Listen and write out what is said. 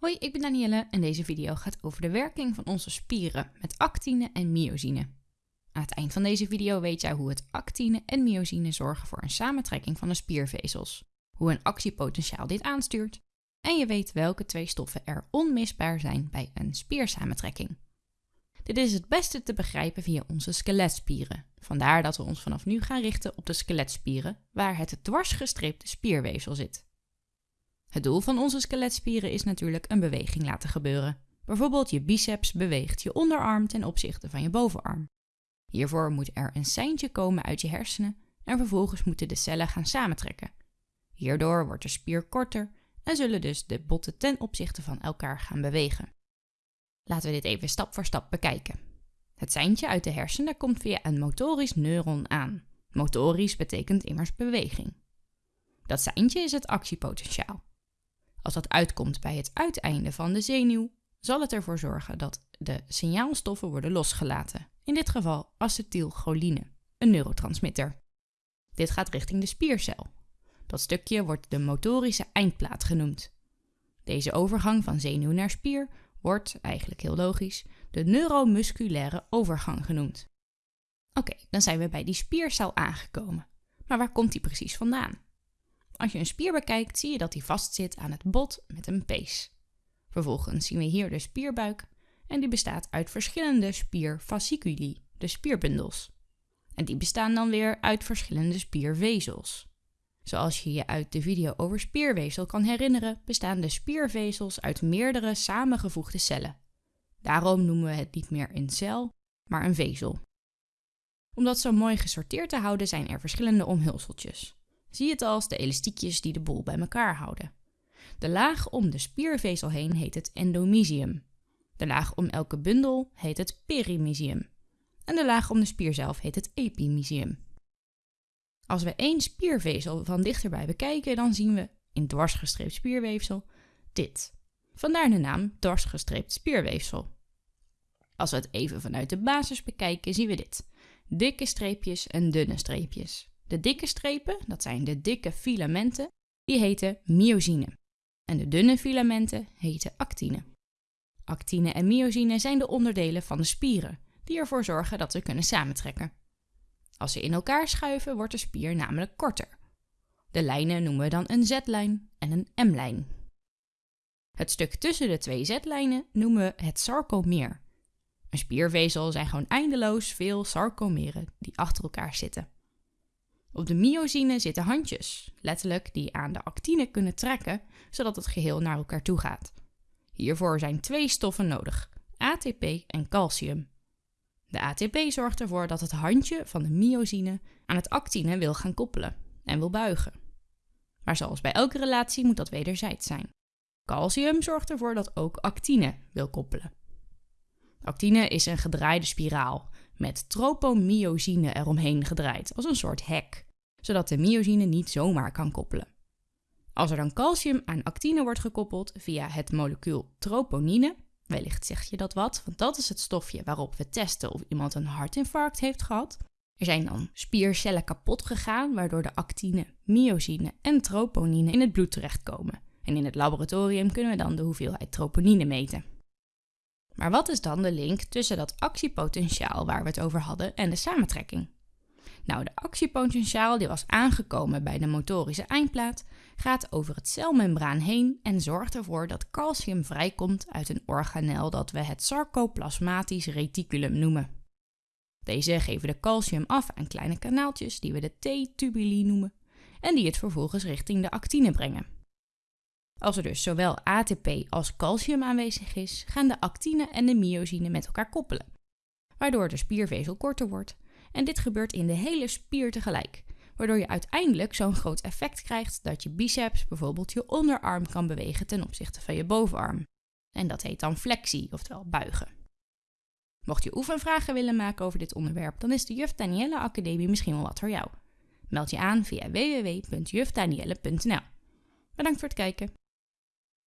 Hoi, ik ben Danielle en deze video gaat over de werking van onze spieren met actine en myosine. Aan het eind van deze video weet jij hoe het actine en myosine zorgen voor een samentrekking van de spiervezels, hoe een actiepotentiaal dit aanstuurt en je weet welke twee stoffen er onmisbaar zijn bij een spiersamentrekking. Dit is het beste te begrijpen via onze skeletspieren. Vandaar dat we ons vanaf nu gaan richten op de skeletspieren, waar het dwarsgestreepte spierweefsel zit. Het doel van onze skeletspieren is natuurlijk een beweging laten gebeuren. Bijvoorbeeld je biceps beweegt je onderarm ten opzichte van je bovenarm. Hiervoor moet er een seintje komen uit je hersenen en vervolgens moeten de cellen gaan samentrekken. Hierdoor wordt de spier korter en zullen dus de botten ten opzichte van elkaar gaan bewegen. Laten we dit even stap voor stap bekijken. Het seintje uit de hersenen komt via een motorisch neuron aan. Motorisch betekent immers beweging. Dat seintje is het actiepotentiaal. Als dat uitkomt bij het uiteinde van de zenuw, zal het ervoor zorgen dat de signaalstoffen worden losgelaten. In dit geval acetylcholine, een neurotransmitter. Dit gaat richting de spiercel. Dat stukje wordt de motorische eindplaat genoemd. Deze overgang van zenuw naar spier wordt, eigenlijk heel logisch, de neuromusculaire overgang genoemd. Oké, dan zijn we bij die spiercel aangekomen. Maar waar komt die precies vandaan? Als je een spier bekijkt, zie je dat die vastzit aan het bot met een pees. Vervolgens zien we hier de spierbuik en die bestaat uit verschillende spierfasciculi, de spierbundels. En die bestaan dan weer uit verschillende spiervezels. Zoals je je uit de video over spierweefsel kan herinneren, bestaan de spiervezels uit meerdere samengevoegde cellen. Daarom noemen we het niet meer een cel, maar een vezel. Om dat zo mooi gesorteerd te houden zijn er verschillende omhulseltjes. Zie het als de elastiekjes die de boel bij elkaar houden. De laag om de spiervezel heen heet het endomysium. De laag om elke bundel heet het perimysium. En de laag om de spier zelf heet het epimysium. Als we één spiervezel van dichterbij bekijken, dan zien we in dwarsgestreept spierweefsel dit. Vandaar de naam dwarsgestreept spierweefsel. Als we het even vanuit de basis bekijken, zien we dit. Dikke streepjes en dunne streepjes. De dikke strepen, dat zijn de dikke filamenten, die heten myosine. En de dunne filamenten heten actine. Actine en myosine zijn de onderdelen van de spieren, die ervoor zorgen dat ze kunnen samentrekken. Als ze in elkaar schuiven, wordt de spier namelijk korter. De lijnen noemen we dan een Z-lijn en een M-lijn. Het stuk tussen de twee Z-lijnen noemen we het sarcomeer. Een spiervezel zijn gewoon eindeloos veel sarcomeren die achter elkaar zitten. Op de myosine zitten handjes, letterlijk die aan de actine kunnen trekken, zodat het geheel naar elkaar toe gaat. Hiervoor zijn twee stoffen nodig, ATP en calcium. De ATP zorgt ervoor dat het handje van de myosine aan het actine wil gaan koppelen en wil buigen. Maar zoals bij elke relatie moet dat wederzijds zijn. Calcium zorgt ervoor dat ook actine wil koppelen. Actine is een gedraaide spiraal met tropomyosine eromheen gedraaid als een soort hek, zodat de myosine niet zomaar kan koppelen. Als er dan calcium aan actine wordt gekoppeld via het molecuul troponine, wellicht zeg je dat wat, want dat is het stofje waarop we testen of iemand een hartinfarct heeft gehad. Er zijn dan spiercellen kapot gegaan, waardoor de actine, myosine en troponine in het bloed terechtkomen. En in het laboratorium kunnen we dan de hoeveelheid troponine meten. Maar wat is dan de link tussen dat actiepotentiaal waar we het over hadden en de samentrekking? Nou, de actiepotentiaal die was aangekomen bij de motorische eindplaat gaat over het celmembraan heen en zorgt ervoor dat calcium vrijkomt uit een organel dat we het sarcoplasmatisch reticulum noemen. Deze geven de calcium af aan kleine kanaaltjes die we de T-tubuli noemen en die het vervolgens richting de actine brengen. Als er dus zowel ATP als calcium aanwezig is, gaan de actine en de myosine met elkaar koppelen, waardoor de spiervezel korter wordt. En dit gebeurt in de hele spier tegelijk, waardoor je uiteindelijk zo'n groot effect krijgt dat je biceps bijvoorbeeld je onderarm kan bewegen ten opzichte van je bovenarm. En dat heet dan flexie, oftewel buigen. Mocht je oefenvragen willen maken over dit onderwerp, dan is de Juf Danielle Academie misschien wel wat voor jou. Meld je aan via www.jufdanielle.nl. Bedankt voor het kijken.